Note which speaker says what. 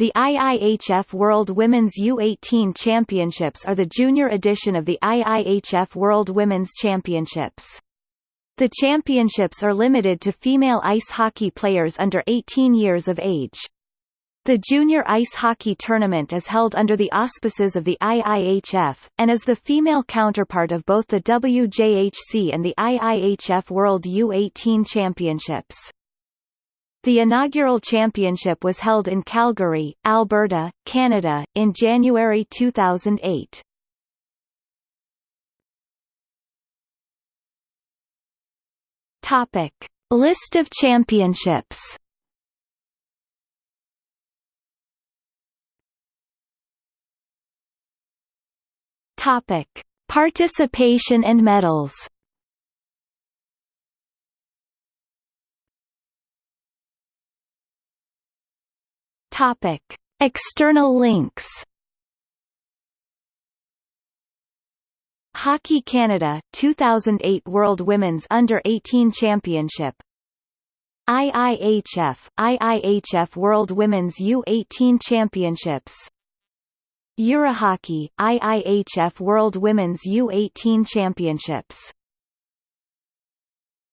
Speaker 1: The IIHF World Women's U18 Championships are the junior edition of the IIHF World Women's Championships. The championships are limited to female ice hockey players under 18 years of age. The Junior Ice Hockey Tournament is held under the auspices of the IIHF, and is the female counterpart of both the WJHC and the IIHF World U18 Championships. The inaugural championship was held in Calgary, Alberta, Canada, in January 2008. Topic: List of championships. Topic: Participation and medals. Topic: External links. Hockey Canada 2008 World Women's Under-18 Championship. IIHF IIHF World Women's U18 Championships. Eurohockey IIHF World Women's U18 Championships